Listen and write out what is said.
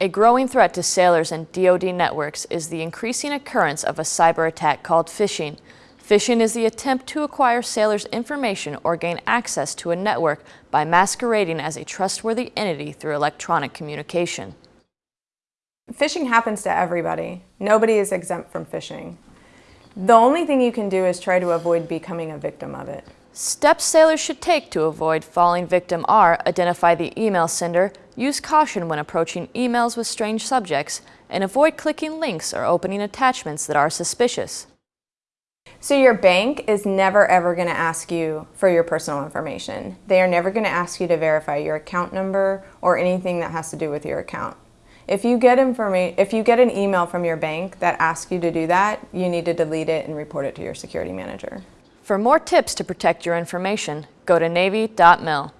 A growing threat to sailors and DoD networks is the increasing occurrence of a cyber attack called phishing. Phishing is the attempt to acquire sailors' information or gain access to a network by masquerading as a trustworthy entity through electronic communication. Phishing happens to everybody. Nobody is exempt from phishing. The only thing you can do is try to avoid becoming a victim of it. Steps sailors should take to avoid falling victim are identify the email sender, use caution when approaching emails with strange subjects, and avoid clicking links or opening attachments that are suspicious. So your bank is never ever going to ask you for your personal information. They are never going to ask you to verify your account number or anything that has to do with your account. If you get if you get an email from your bank that asks you to do that, you need to delete it and report it to your security manager. For more tips to protect your information, go to Navy.mil.